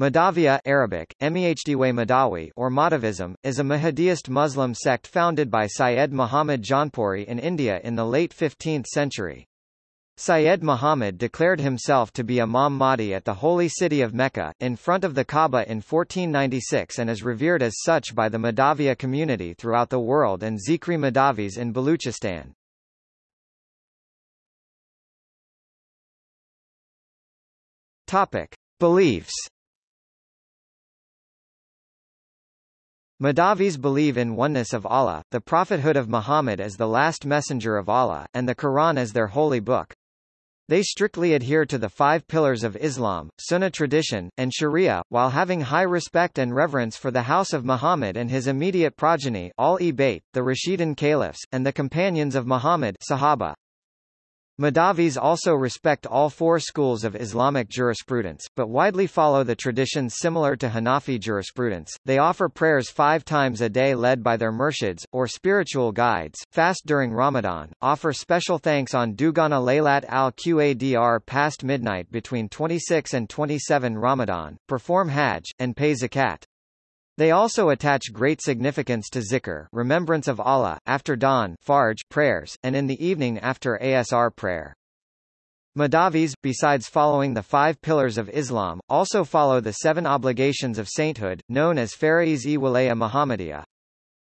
Mahdavia Arabic, Mahdawi or Mahdavism, is a Mahdiist Muslim sect founded by Syed Muhammad Jaunpuri in India in the late 15th century. Syed Muhammad declared himself to be Imam Mahdi at the holy city of Mecca, in front of the Kaaba in 1496 and is revered as such by the Mahdavia community throughout the world and Zikri Mahdavis in Baluchistan. Topic. Beliefs Mahdavis believe in oneness of Allah, the prophethood of Muhammad as the last messenger of Allah, and the Quran as their holy book. They strictly adhere to the five pillars of Islam, Sunnah tradition, and Sharia, while having high respect and reverence for the house of Muhammad and his immediate progeny Ahl-e-Bayt, the Rashidun caliphs, and the companions of Muhammad Sahaba. Mahdavis also respect all four schools of Islamic jurisprudence, but widely follow the traditions similar to Hanafi jurisprudence. They offer prayers five times a day led by their murshids, or spiritual guides, fast during Ramadan, offer special thanks on Dugana Laylat al-Qadr past midnight between 26 and 27 Ramadan, perform Hajj, and pay zakat. They also attach great significance to zikr remembrance of Allah, after dawn fajr prayers, and in the evening after asr prayer. Mahdavis, besides following the five pillars of Islam, also follow the seven obligations of sainthood, known as Faraiz-e Walaya Muhammadiyah.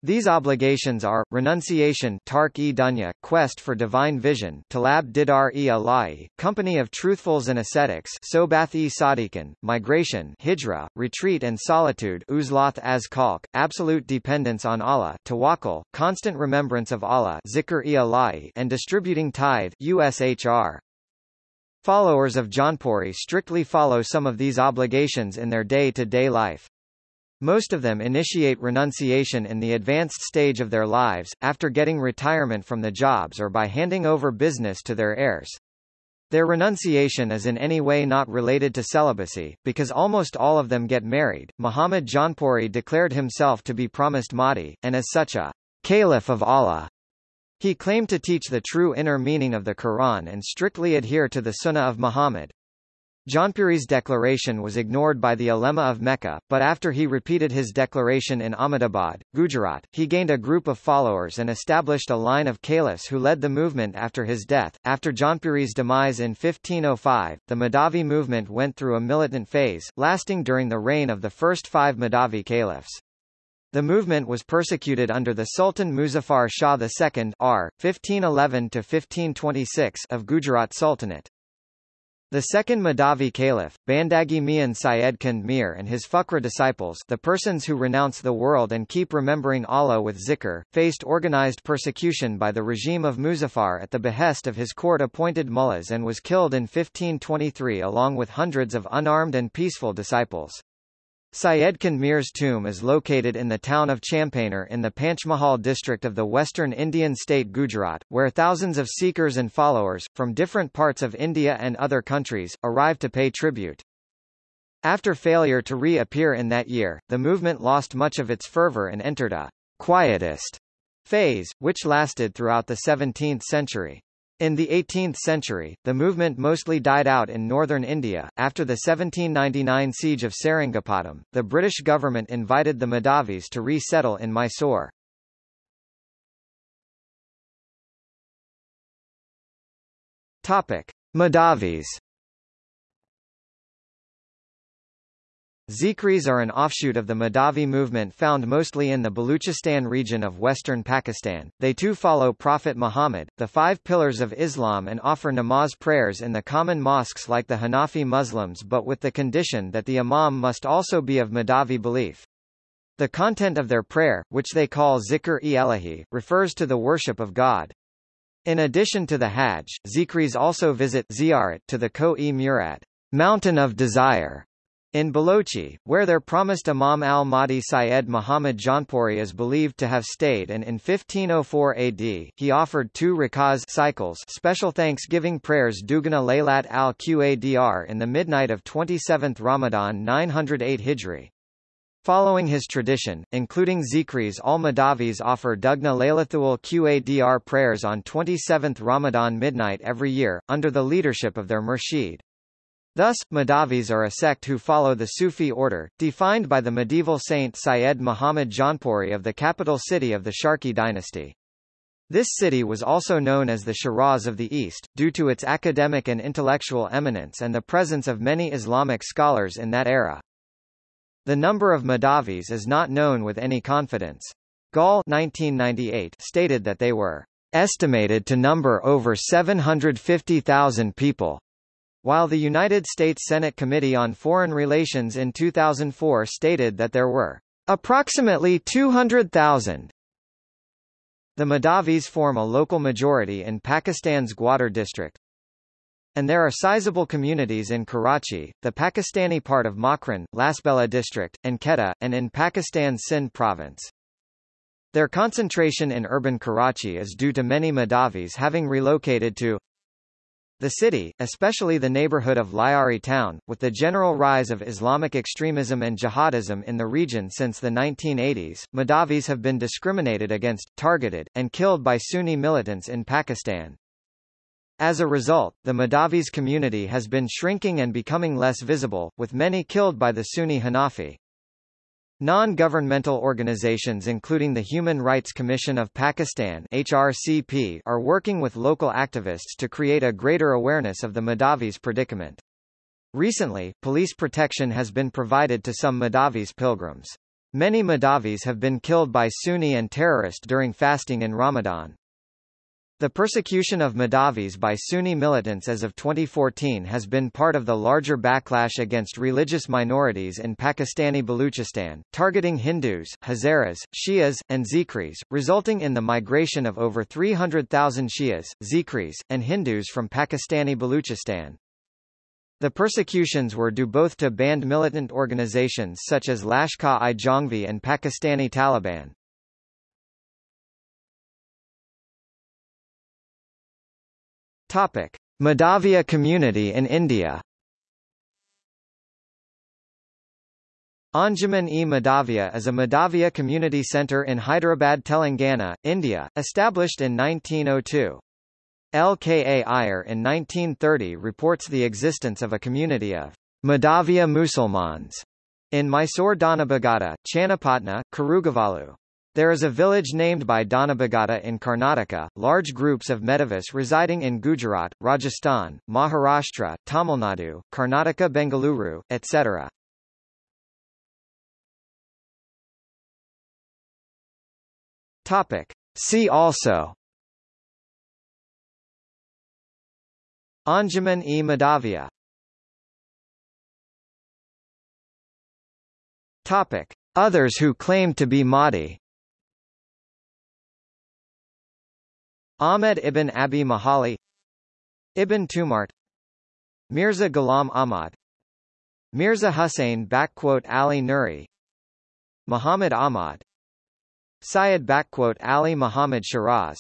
These obligations are, renunciation tark-e dunya, quest for divine vision talab didar-e ala'i, company of truthfuls and ascetics sobath-e sadiqan, migration hijra, retreat and solitude uzlath as kalk, absolute dependence on Allah tawakkul, constant remembrance of Allah zikr-e ala'i, and distributing tithe ushr. Followers of Jaunpuri strictly follow some of these obligations in their day-to-day -day life. Most of them initiate renunciation in the advanced stage of their lives, after getting retirement from the jobs or by handing over business to their heirs. Their renunciation is in any way not related to celibacy, because almost all of them get married. Muhammad Jaunpuri declared himself to be promised Mahdi, and as such a caliph of Allah. He claimed to teach the true inner meaning of the Quran and strictly adhere to the Sunnah of Muhammad. Jaunpuri's declaration was ignored by the ulema of Mecca, but after he repeated his declaration in Ahmedabad, Gujarat, he gained a group of followers and established a line of caliphs who led the movement after his death. After Jaunpuri's demise in 1505, the Mahdavi movement went through a militant phase, lasting during the reign of the first five Mahdavi caliphs. The movement was persecuted under the Sultan Muzaffar Shah II R. 1511 of Gujarat Sultanate. The second Mahdavi caliph, Bandagi Mian Syed Kand Mir and his Fuqra disciples the persons who renounce the world and keep remembering Allah with zikr, faced organized persecution by the regime of Muzaffar at the behest of his court-appointed mullahs and was killed in 1523 along with hundreds of unarmed and peaceful disciples. Syed Kand Mir's tomb is located in the town of Champaner in the Panchmahal district of the western Indian state Gujarat, where thousands of seekers and followers, from different parts of India and other countries, arrive to pay tribute. After failure to reappear in that year, the movement lost much of its fervor and entered a quietist phase, which lasted throughout the 17th century. In the 18th century, the movement mostly died out in northern India. After the 1799 siege of Seringapatam, the British government invited the Mahdavis to resettle in Mysore. Topic: Mahdavis Zikris are an offshoot of the Mahdavi movement found mostly in the Baluchistan region of western Pakistan. They too follow Prophet Muhammad, the five pillars of Islam and offer namaz prayers in the common mosques like the Hanafi Muslims but with the condition that the imam must also be of Mahdavi belief. The content of their prayer, which they call zikr-e-elahi, refers to the worship of God. In addition to the Hajj, Zikris also visit ziyarat to the Koh-e-Murad, mountain of desire, in Balochi, where their promised Imam al-Mahdi Syed Muhammad Jaunpuri is believed to have stayed and in 1504 AD, he offered two rakaz cycles special thanksgiving prayers Dugana Laylat al-Qadr in the midnight of 27th Ramadan 908 Hijri. Following his tradition, including Zikris al-Mahdavis offer Dugna Laylathul Qadr prayers on 27th Ramadan midnight every year, under the leadership of their murshid. Thus, Mahdavis are a sect who follow the Sufi order, defined by the medieval saint Syed Muhammad Jaunpuri of the capital city of the Sharqi dynasty. This city was also known as the Shiraz of the East, due to its academic and intellectual eminence and the presence of many Islamic scholars in that era. The number of Mahdavis is not known with any confidence. Gall 1998 stated that they were estimated to number over 750,000 people, while the United States Senate Committee on Foreign Relations in 2004 stated that there were approximately 200,000. The Mahdavis form a local majority in Pakistan's Gwadar district. And there are sizable communities in Karachi, the Pakistani part of Makran, Lasbela district, and Quetta, and in Pakistan's Sindh province. Their concentration in urban Karachi is due to many Mahdavis having relocated to the city, especially the neighborhood of Lyari town, with the general rise of Islamic extremism and jihadism in the region since the 1980s, Mahdavis have been discriminated against, targeted, and killed by Sunni militants in Pakistan. As a result, the Mahdavis community has been shrinking and becoming less visible, with many killed by the Sunni Hanafi. Non-governmental organizations including the Human Rights Commission of Pakistan HRCP are working with local activists to create a greater awareness of the Mahdavis predicament. Recently, police protection has been provided to some Mahdavis pilgrims. Many Mahdavis have been killed by Sunni and terrorists during fasting in Ramadan. The persecution of Mahdavis by Sunni militants as of 2014 has been part of the larger backlash against religious minorities in Pakistani Baluchistan, targeting Hindus, Hazaras, Shias, and Zikris, resulting in the migration of over 300,000 Shias, Zikris, and Hindus from Pakistani Baluchistan. The persecutions were due both to banned militant organizations such as Lashkar-i-Jhangvi and Pakistani Taliban. Topic: Mahdavia community in India. Anjuman-e Mahdavia is a Mahdavia community centre in Hyderabad, Telangana, India, established in 1902. LKA Iyer in 1930 reports the existence of a community of Mahdavia Musulmans in Mysore Dhanabagata, Channapatna, Karugavalu. There is a village named by Dhanabagata in Karnataka, large groups of Mahdavis residing in Gujarat, Rajasthan, Maharashtra, Tamil Nadu, Karnataka Bengaluru, etc. Topic. See also Anjuman-e Mahdavia Topic. Others who claim to be Mahdi Ahmed ibn Abi Mahali Ibn Tumart Mirza Ghulam Ahmad Mirza Hussain Ali Nuri Muhammad Ahmad Syed Ali Muhammad Shiraz